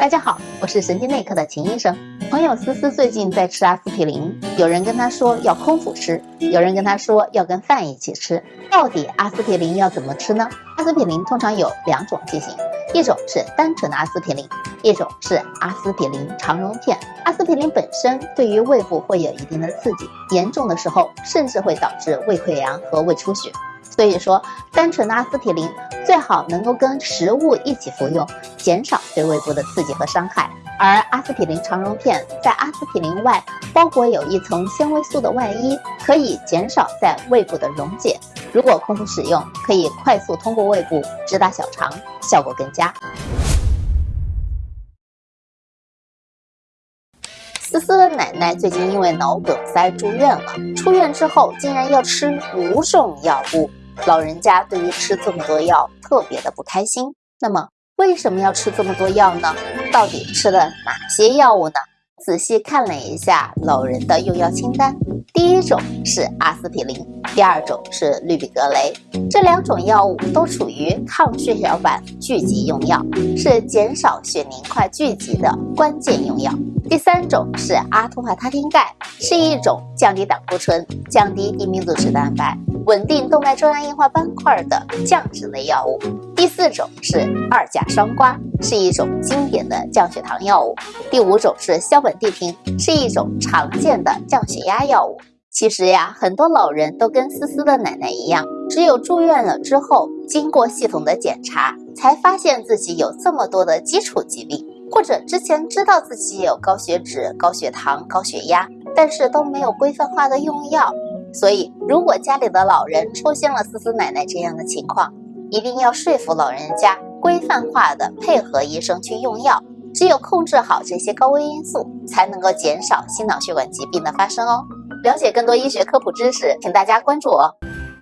大家好，我是神经内科的秦医生。朋友思思最近在吃阿司匹林，有人跟他说要空腹吃，有人跟他说要跟饭一起吃。到底阿司匹林要怎么吃呢？阿司匹林通常有两种剂型，一种是单纯的阿司匹林，一种是阿司匹林肠溶片。阿司匹林本身对于胃部会有一定的刺激，严重的时候甚至会导致胃溃疡和胃出血。所以说，单纯的阿司匹林最好能够跟食物一起服用，减少对胃部的刺激和伤害。而阿司匹林肠溶片在阿司匹林外包裹有一层纤维素的外衣，可以减少在胃部的溶解。如果空腹使用，可以快速通过胃部直达小肠，效果更佳。思思的奶奶最近因为脑梗塞住院了，出院之后竟然要吃五种药物。老人家对于吃这么多药特别的不开心。那么为什么要吃这么多药呢？到底吃了哪些药物呢？仔细看了一下老人的用药清单，第一种是阿司匹林，第二种是氯吡格雷，这两种药物都属于抗血小板聚集用药，是减少血凝块聚集的关键用药。第三种是阿托华他汀钙，是一种降低胆固醇、降低低密度脂蛋白。稳定动脉粥样硬化斑块的降脂类药物。第四种是二甲双胍，是一种经典的降血糖药物。第五种是硝苯地平，是一种常见的降血压药物。其实呀，很多老人都跟思思的奶奶一样，只有住院了之后，经过系统的检查，才发现自己有这么多的基础疾病，或者之前知道自己有高血脂、高血糖、高血压，但是都没有规范化的用药。所以，如果家里的老人出现了思思奶奶这样的情况，一定要说服老人家规范化的配合医生去用药。只有控制好这些高危因素，才能够减少心脑血管疾病的发生哦。了解更多医学科普知识，请大家关注我。